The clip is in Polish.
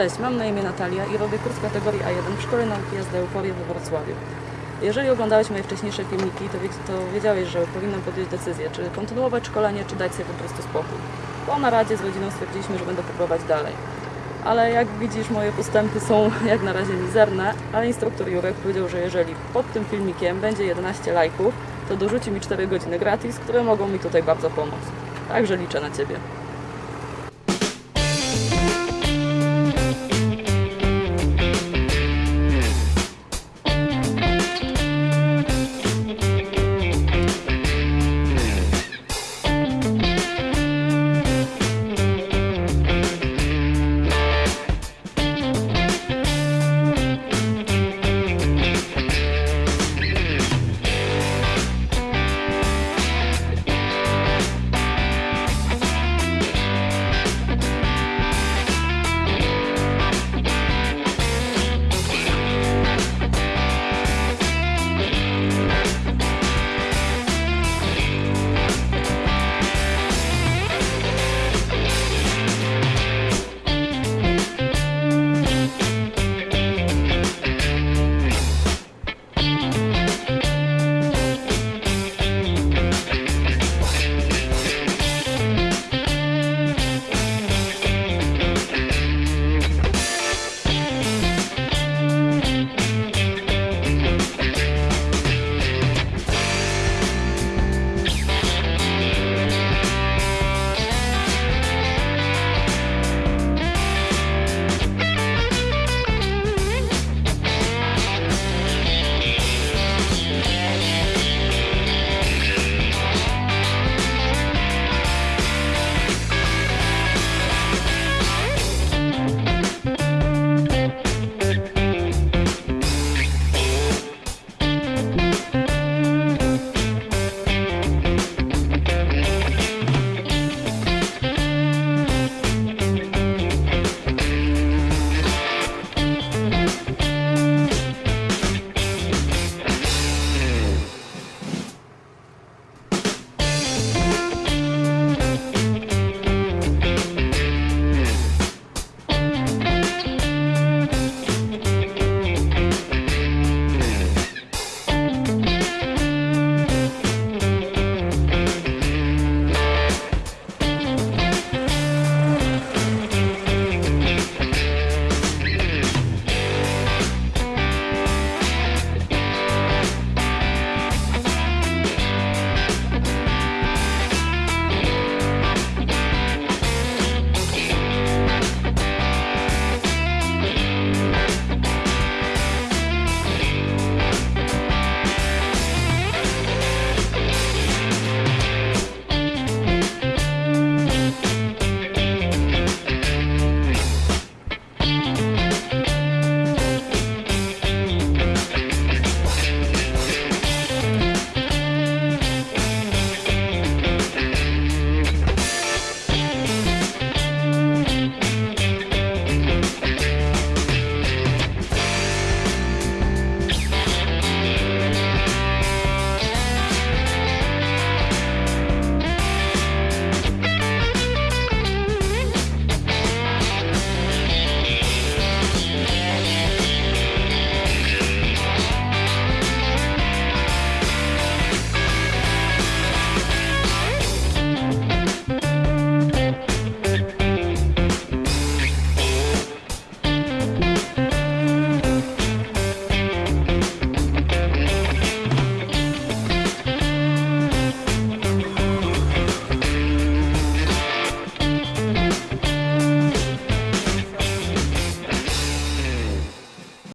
Cześć, mam na imię Natalia i robię kurs kategorii A1 w Szkole Nauki Jazdy Euforia we Wrocławiu. Jeżeli oglądałeś moje wcześniejsze filmiki, to, to wiedziałeś, że powinnam podjąć decyzję, czy kontynuować szkolenie, czy dać sobie po prostu spokój. Po naradzie z rodziną stwierdziliśmy, że będę próbować dalej. Ale jak widzisz, moje postępy są jak na razie mizerne, ale instruktor Jurek powiedział, że jeżeli pod tym filmikiem będzie 11 lajków, to dorzuci mi 4 godziny gratis, które mogą mi tutaj bardzo pomóc. Także liczę na Ciebie.